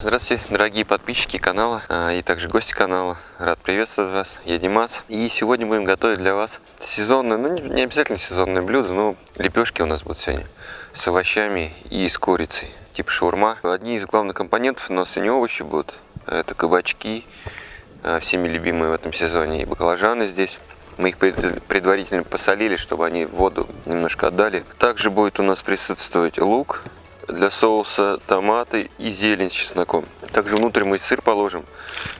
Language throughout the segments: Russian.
Здравствуйте, дорогие подписчики канала а, и также гости канала. Рад приветствовать вас, я Димас. И сегодня будем готовить для вас сезонное, ну не обязательно сезонное блюдо, но лепешки у нас будут сегодня с овощами и с курицей, типа шаурма. Одни из главных компонентов у нас сегодня овощи будут. Это кабачки, а, всеми любимые в этом сезоне, и баклажаны здесь. Мы их предварительно посолили, чтобы они воду немножко отдали. Также будет у нас присутствовать лук, для соуса томаты и зелень с чесноком. Также внутрь мы сыр положим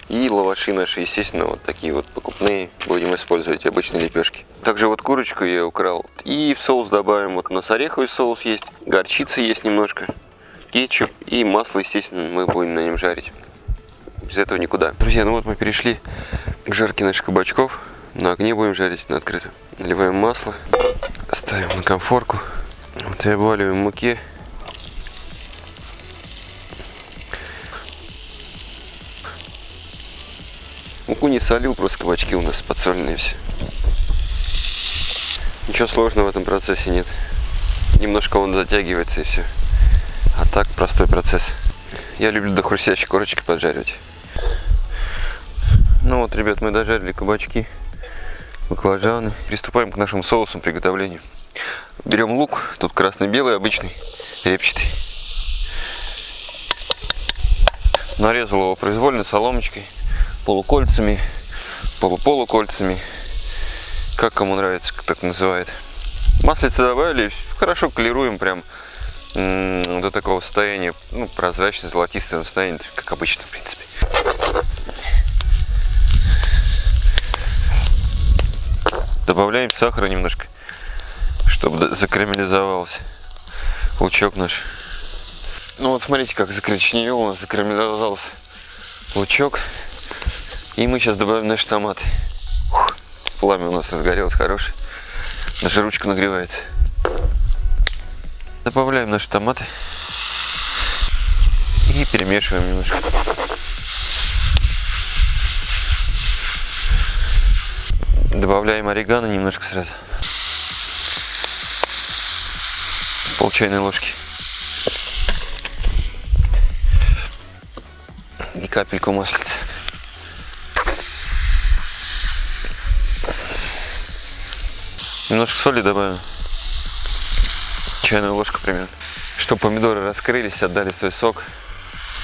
и лаваши наши, естественно, вот такие вот покупные будем использовать, обычные лепешки. Также вот курочку я украл. И в соус добавим, вот у нас ореховый соус есть, горчица есть немножко, кетчуп и масло, естественно, мы будем на нем жарить. Без этого никуда. Друзья, ну вот мы перешли к жарке наших кабачков. На огне будем жарить на открытом. Наливаем масло, ставим на конфорку. Обваливаем муки. Муку не солил, просто кабачки у нас подсоленные все. Ничего сложного в этом процессе нет. Немножко он затягивается и все. А так простой процесс. Я люблю до хрустящей корочки поджаривать. Ну вот, ребят, мы дожарили кабачки, баклажаны. Приступаем к нашему соусу приготовлению. Берем лук, тут красный-белый, обычный, репчатый. Нарезал его произвольно соломочкой полукольцами, полуполукольцами, как кому нравится, так называет. Маслица добавили, хорошо колируем прям до такого состояния, ну, прозрачно золотистого состояния, как обычно, в принципе. Добавляем сахара немножко, чтобы закарамелизовался лучок наш. Ну вот смотрите, как закоричневел у нас закарамелизовался лучок. И мы сейчас добавим наши томаты. Ух, пламя у нас разгорелось хорошее. Даже ручка нагревается. Добавляем наши томаты. И перемешиваем немножко. Добавляем орегано немножко сразу. Пол чайной ложки. Капельку маслица. Немножко соли добавим. Чайную ложку примерно. Чтобы помидоры раскрылись, отдали свой сок.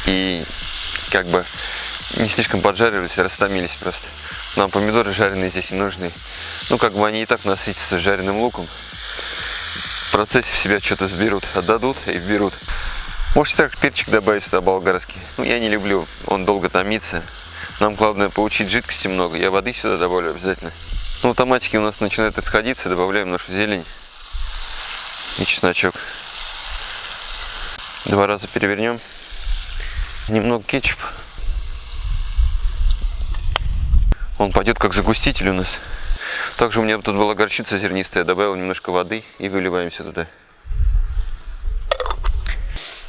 И как бы не слишком поджаривались, растомились просто. Нам помидоры жареные здесь не нужны. Ну, как бы они и так насытятся жареным луком. В процессе в себя что-то сберут, отдадут и берут. Можете так перчик добавить сюда болгарский. Ну, я не люблю, он долго томится. Нам главное получить жидкости много. Я воды сюда добавлю обязательно. Ну, томатики у нас начинают исходиться, добавляем нашу зелень и чесночок. Два раза перевернем. Немного кетчупа. Он пойдет как загуститель у нас. Также у меня тут была горчица зернистая. Добавил немножко воды и выливаем все туда.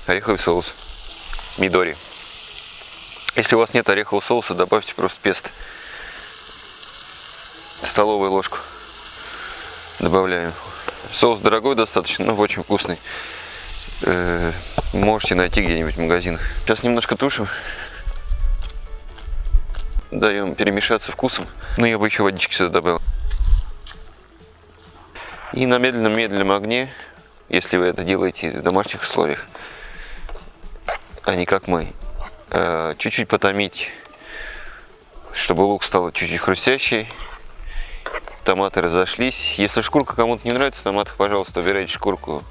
Ореховый соус. Мидори. Если у вас нет орехового соуса, добавьте просто песто столовую ложку добавляем. Соус дорогой достаточно, но очень вкусный. Э, можете найти где-нибудь в магазинах. Сейчас немножко тушим. Даем перемешаться вкусом. Ну, я бы еще водички сюда добавил. И на медленном-медленном огне, если вы это делаете в домашних условиях, а не как мы, э, чуть-чуть потомить, чтобы лук стал чуть-чуть хрустящий томаты разошлись. Если шкурка кому-то не нравится, томатах, пожалуйста, убирайте шкурку.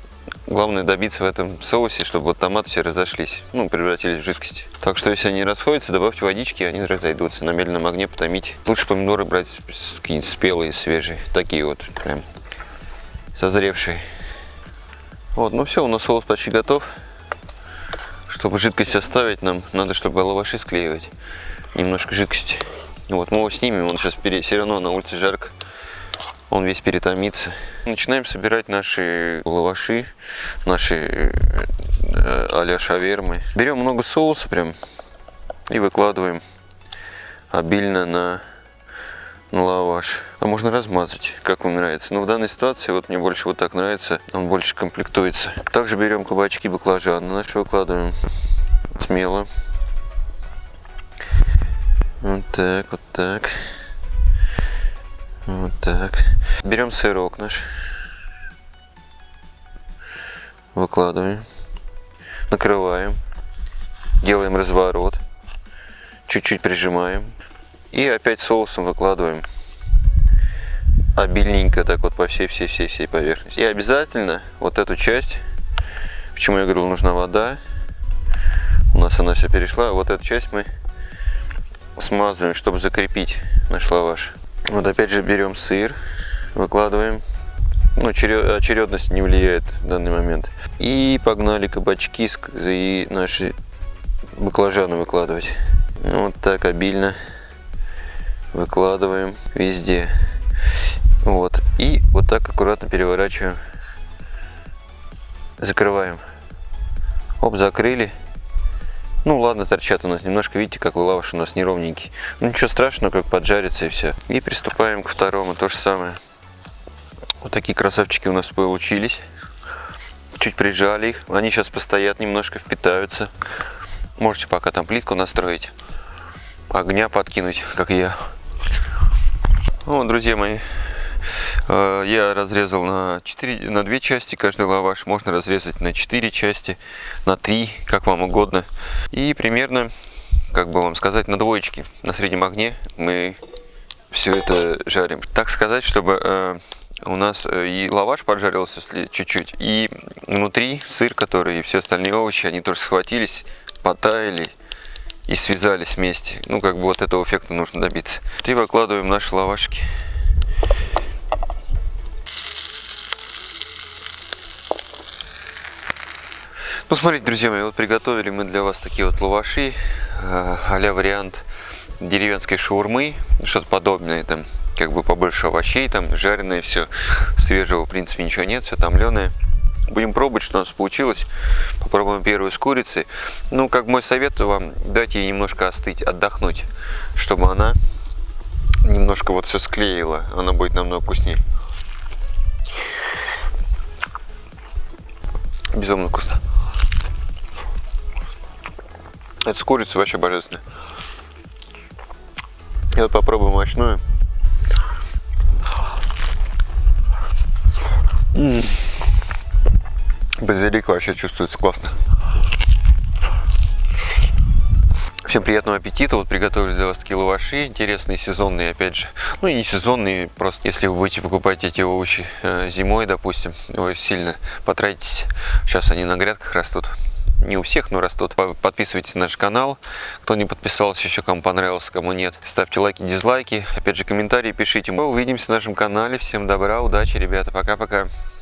Главное добиться в этом соусе, чтобы вот томаты все разошлись, ну, превратились в жидкость. Так что, если они расходятся, добавьте водички, они разойдутся. На медленном огне потомить. Лучше помидоры брать какие-нибудь спелые, свежие. Такие вот, прям созревшие. Вот, ну все, у нас соус почти готов. Чтобы жидкость оставить, нам надо, чтобы лаваши склеивать. Немножко жидкости. Вот, мы его снимем, он сейчас все равно на улице жарко он весь перетомится. Начинаем собирать наши лаваши, наши э, а-ля шавермы. Берем много соуса прям и выкладываем обильно на, на лаваш. А можно размазать, как вам нравится. Но в данной ситуации вот мне больше вот так нравится, он больше комплектуется. Также берем кабачки баклажаны наши выкладываем смело. Вот так, вот так. Вот так. Берем сырок наш. Выкладываем. Накрываем. Делаем разворот. Чуть-чуть прижимаем. И опять соусом выкладываем обильненько так вот по всей всей всей всей поверхности. И обязательно вот эту часть, почему я говорил, нужна вода, у нас она все перешла, вот эту часть мы смазываем, чтобы закрепить наш лаваш. Вот опять же берем сыр, выкладываем. Ну, очередность не влияет в данный момент. И погнали кабачки и наши баклажаны выкладывать. Вот так обильно выкладываем везде. Вот. И вот так аккуратно переворачиваем. Закрываем. Оп, закрыли. Ну ладно, торчат у нас немножко, видите, как лаваш у нас неровненький. Ну ничего страшного, как поджарится и все. И приступаем к второму, то же самое. Вот такие красавчики у нас получились. Чуть прижали их. Они сейчас постоят, немножко впитаются. Можете пока там плитку настроить. Огня подкинуть, как я. Вот, друзья мои, Э, я разрезал на, 4, на 2 части каждый лаваш. Можно разрезать на 4 части, на 3, как вам угодно. И примерно, как бы вам сказать, на двоечке, на среднем огне мы все это жарим. Так сказать, чтобы э, у нас э, и лаваш поджарился чуть-чуть, и внутри сыр, который и все остальные овощи, они тоже схватились, потаяли и связались вместе. Ну, как бы вот этого эффекта нужно добиться. И выкладываем наши лавашки. Ну, смотрите, друзья мои, вот приготовили мы для вас такие вот лаваши, а вариант деревенской шаурмы, что-то подобное, там, как бы побольше овощей, там, жареное все, свежего, в принципе, ничего нет, все томленое. Будем пробовать, что у нас получилось. Попробуем первую с курицей. Ну, как мой совет вам, дайте ей немножко остыть, отдохнуть, чтобы она немножко вот все склеила. Она будет намного вкуснее. Безумно вкусно. Это с курицей вообще божественно. И вот попробуем мощную. Базилик вообще чувствуется классно. Всем приятного аппетита. Вот приготовили для вас такие лаваши. Интересные, сезонные, опять же. Ну и не сезонные, просто если вы будете покупать эти овощи э, зимой, допустим, вы сильно потратитесь. Сейчас они на грядках растут не у всех, но растут. Подписывайтесь на наш канал. Кто не подписался еще, кому понравился, кому нет. Ставьте лайки, дизлайки. Опять же, комментарии пишите. Мы увидимся на нашем канале. Всем добра, удачи, ребята. Пока-пока.